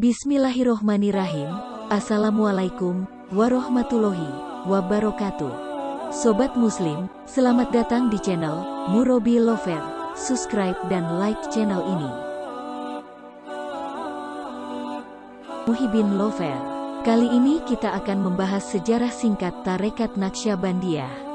Bismillahirrohmanirrahim. Assalamualaikum warahmatullahi wabarakatuh. Sobat Muslim, selamat datang di channel Murobi Lover. Subscribe dan like channel ini. Muhibin Lover. Kali ini kita akan membahas sejarah singkat Tarekat Naksabandiyah.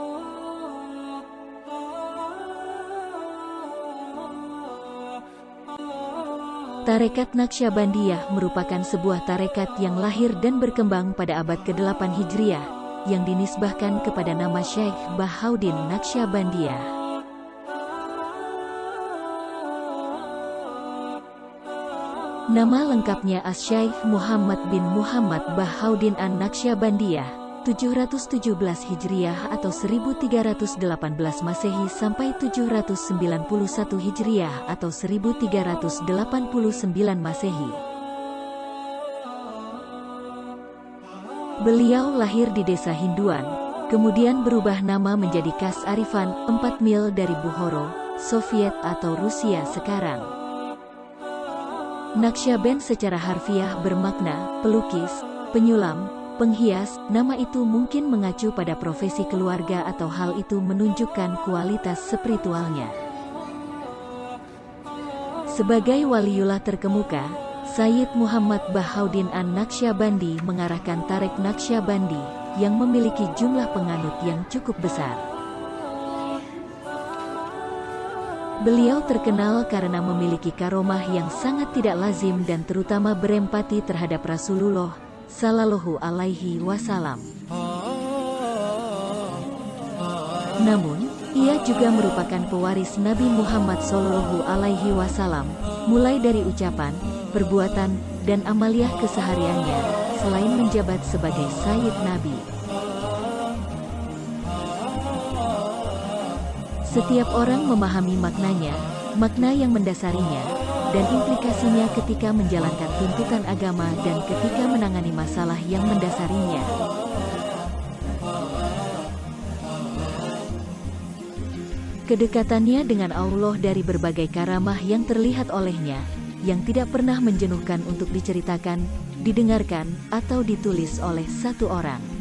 Tarekat Naksabandiyah merupakan sebuah tarekat yang lahir dan berkembang pada abad ke-8 Hijriah, yang dinisbahkan kepada nama Syekh Bahaudin Naksabandiyah. Nama lengkapnya As-Syaikh Muhammad bin Muhammad Bahaudin An-Naksabandiyah, 717 Hijriah atau 1318 Masehi sampai 791 Hijriah atau 1389 Masehi. Beliau lahir di desa Hinduan, kemudian berubah nama menjadi Kas Arifan, 4 mil dari Buhoro, Soviet atau Rusia sekarang. Nakshaben secara harfiah bermakna pelukis, penyulam, Penghias, nama itu mungkin mengacu pada profesi keluarga atau hal itu menunjukkan kualitas spiritualnya. Sebagai waliullah terkemuka, Sayyid Muhammad Bahaudin An-Naksabandi mengarahkan Tarek Naksabandi yang memiliki jumlah penganut yang cukup besar. Beliau terkenal karena memiliki karomah yang sangat tidak lazim dan terutama berempati terhadap Rasulullah Sallallahu Alaihi Wasallam. Namun, ia juga merupakan pewaris Nabi Muhammad Sallallahu Alaihi Wasallam, mulai dari ucapan, perbuatan, dan amaliah kesehariannya, selain menjabat sebagai Sayyid Nabi. Setiap orang memahami maknanya, makna yang mendasarinya, dan implikasinya ketika menjalankan tuntutan agama dan ketika menangani masalah yang mendasarinya. Kedekatannya dengan Allah dari berbagai karamah yang terlihat olehnya, yang tidak pernah menjenuhkan untuk diceritakan, didengarkan, atau ditulis oleh satu orang.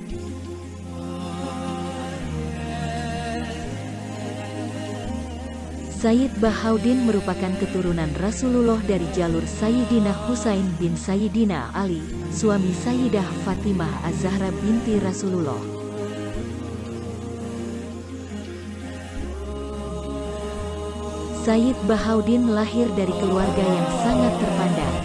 Sayyid Bahaudin merupakan keturunan Rasulullah dari jalur Sayyidina Husain bin Sayyidina Ali, suami Sayyidah Fatimah Az-Zahra binti Rasulullah. Sayyid Bahaudin lahir dari keluarga yang sangat terpandang.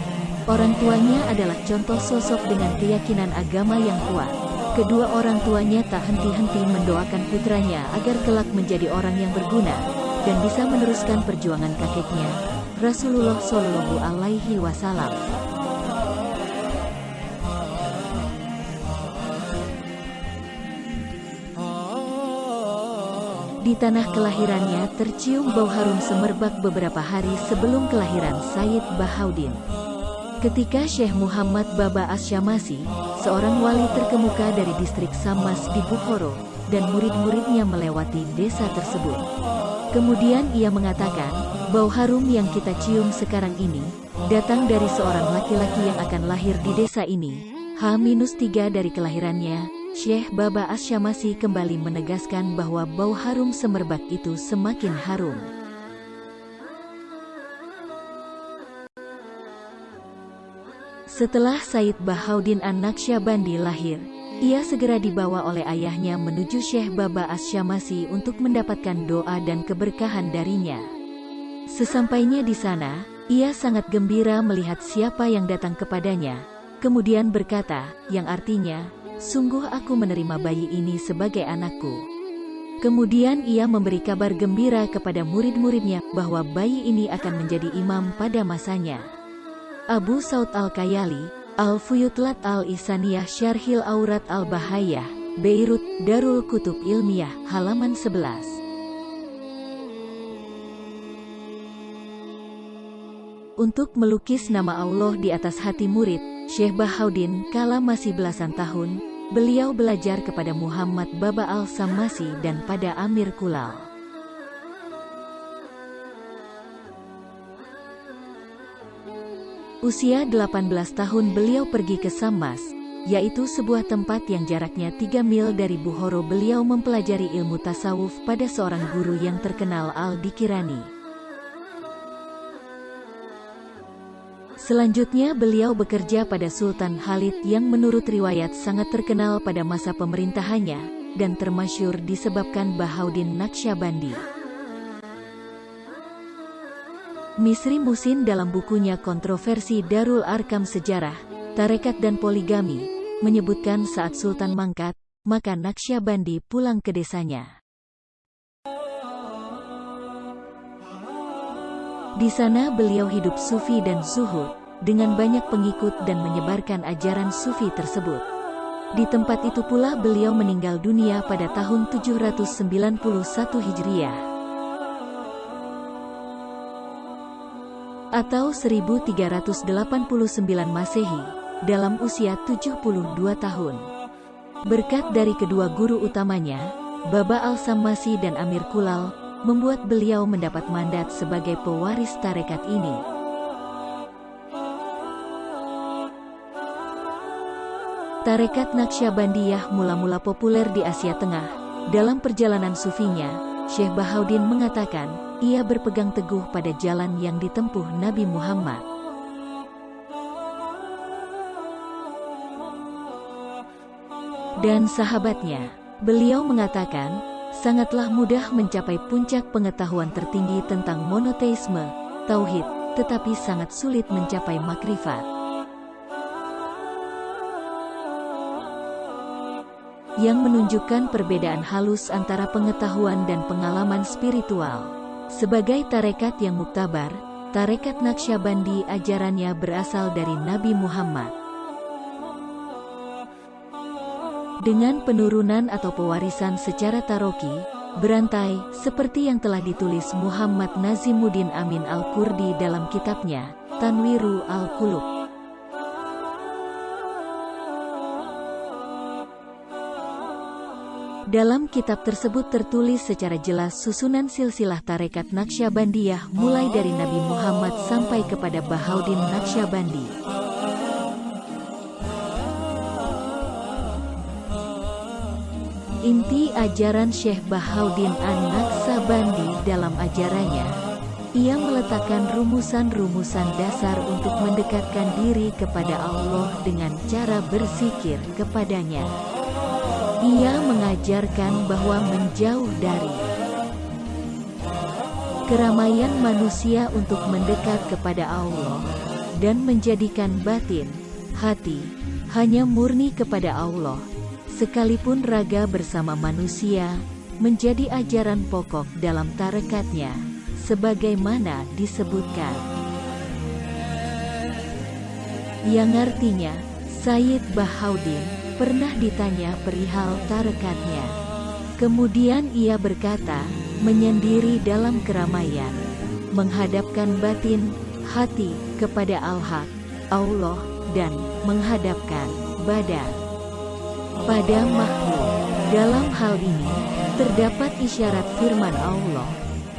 Orang tuanya adalah contoh sosok dengan keyakinan agama yang kuat. Kedua orang tuanya tak henti-henti mendoakan putranya agar kelak menjadi orang yang berguna, dan bisa meneruskan perjuangan kakeknya, Rasulullah Shallallahu Alaihi Wasallam. Di tanah kelahirannya tercium bau harum semerbak beberapa hari sebelum kelahiran Sayyid Bahaudin. Ketika Syekh Muhammad Baba Asyamasi, seorang wali terkemuka dari distrik Samas di Bukhoro, dan murid-muridnya melewati desa tersebut. Kemudian ia mengatakan, bau harum yang kita cium sekarang ini, datang dari seorang laki-laki yang akan lahir di desa ini. H-3 dari kelahirannya, Syekh Baba Asyamasi kembali menegaskan bahwa bau harum semerbak itu semakin harum. Setelah Said Bahaudin An-Naksabandi lahir, ia segera dibawa oleh ayahnya menuju Syekh Baba Asyamasi untuk mendapatkan doa dan keberkahan darinya. Sesampainya di sana, ia sangat gembira melihat siapa yang datang kepadanya, kemudian berkata, yang artinya, sungguh aku menerima bayi ini sebagai anakku. Kemudian ia memberi kabar gembira kepada murid-muridnya bahwa bayi ini akan menjadi imam pada masanya. Abu Saud Al-Kayali, Al-Fuyutlat Al-Isaniyah Syarhil Aurat Al-Bahayah, Beirut, Darul Kutub Ilmiah, halaman 11. Untuk melukis nama Allah di atas hati murid, Syekh Bahaudin kala masih belasan tahun, beliau belajar kepada Muhammad Baba Al-Samasi dan pada Amir Kulal. Usia 18 tahun beliau pergi ke Samas, yaitu sebuah tempat yang jaraknya 3 mil dari Buhoro beliau mempelajari ilmu tasawuf pada seorang guru yang terkenal Al-Dikirani. Selanjutnya beliau bekerja pada Sultan Khalid yang menurut riwayat sangat terkenal pada masa pemerintahannya, dan termasyur disebabkan Bahaudin Naqsyabandi. Misri Musin dalam bukunya Kontroversi Darul Arkam Sejarah, Tarekat dan Poligami, menyebutkan saat Sultan mangkat, maka Naqsyabandi pulang ke desanya. Di sana beliau hidup sufi dan zuhud, dengan banyak pengikut dan menyebarkan ajaran sufi tersebut. Di tempat itu pula beliau meninggal dunia pada tahun 791 Hijriah. Atau 1389 Masehi, dalam usia 72 tahun. Berkat dari kedua guru utamanya, Baba Al-Sammasi dan Amir Kulal, membuat beliau mendapat mandat sebagai pewaris tarekat ini. Tarekat Naqsyabandiyah mula-mula populer di Asia Tengah. Dalam perjalanan sufinya, Syekh Bahaudin mengatakan, ia berpegang teguh pada jalan yang ditempuh Nabi Muhammad. Dan sahabatnya, beliau mengatakan, sangatlah mudah mencapai puncak pengetahuan tertinggi tentang monoteisme, tauhid, tetapi sangat sulit mencapai makrifat. Yang menunjukkan perbedaan halus antara pengetahuan dan pengalaman spiritual. Sebagai tarekat yang muktabar, tarekat Naqsyabandi ajarannya berasal dari Nabi Muhammad. Dengan penurunan atau pewarisan secara taroki, berantai, seperti yang telah ditulis Muhammad Nazimuddin Amin Al-Kurdi dalam kitabnya, Tanwiru Al-Kulub. Dalam kitab tersebut tertulis secara jelas susunan silsilah tarekat Naqsyabandiyah mulai dari Nabi Muhammad sampai kepada Bahaudin Naqsyabandi. Inti ajaran Syekh Bahaudin An-Naksabandi dalam ajarannya, ia meletakkan rumusan-rumusan dasar untuk mendekatkan diri kepada Allah dengan cara bersikir kepadanya. Ia mengajarkan bahwa menjauh dari keramaian manusia untuk mendekat kepada Allah dan menjadikan batin, hati, hanya murni kepada Allah Sekalipun raga bersama manusia, menjadi ajaran pokok dalam tarekatnya, sebagaimana disebutkan. Yang artinya, Sayyid Bahaudin pernah ditanya perihal tarekatnya. Kemudian ia berkata, menyendiri dalam keramaian, menghadapkan batin, hati, kepada Al-Haq, Allah, dan menghadapkan badan pada makhluk. Dalam hal ini, terdapat isyarat firman Allah,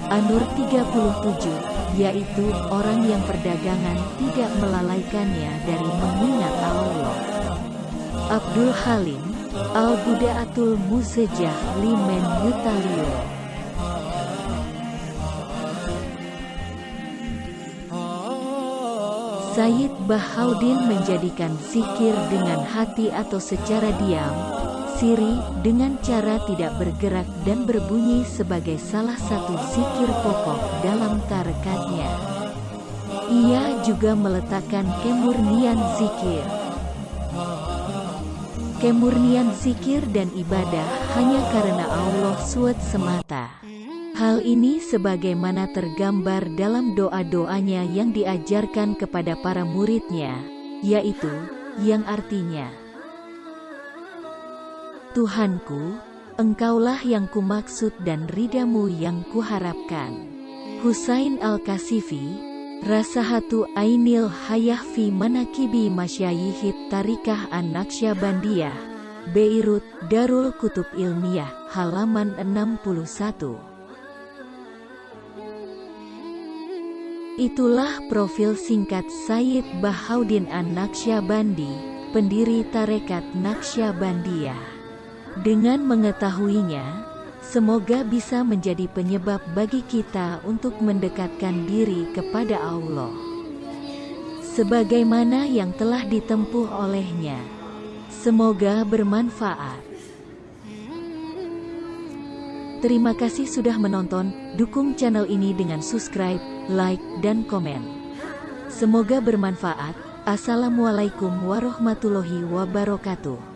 An-Nur 37, yaitu orang yang perdagangan tidak melalaikannya dari mengingat Allah. Abdul Halim, Al-Buda'atul Musejah Limen Yutalio Sayyid Bahaudin menjadikan zikir dengan hati atau secara diam, siri dengan cara tidak bergerak dan berbunyi sebagai salah satu zikir pokok dalam tarekatnya. Ia juga meletakkan kemurnian zikir. Kemurnian zikir dan ibadah hanya karena Allah SWT semata. Hal ini sebagaimana tergambar dalam doa-doanya yang diajarkan kepada para muridnya, yaitu, yang artinya, Tuhanku, Engkaulah yang kumaksud dan ridamu yang kuharapkan. Husain Al-Kasifi, Rasahatu Ainil Hayahfi Manakibi Masyayihit Tarikah An-Naqsyabandiyah, Beirut, Darul Kutub Ilmiah, halaman 61. Itulah profil singkat Sayyid Bahaudin An-Naqsyabandi, pendiri tarekat Naqsyabandiyah. Dengan mengetahuinya, semoga bisa menjadi penyebab bagi kita untuk mendekatkan diri kepada Allah. Sebagaimana yang telah ditempuh olehnya. Semoga bermanfaat. Terima kasih sudah menonton, dukung channel ini dengan subscribe, like, dan komen. Semoga bermanfaat. Assalamualaikum warahmatullahi wabarakatuh.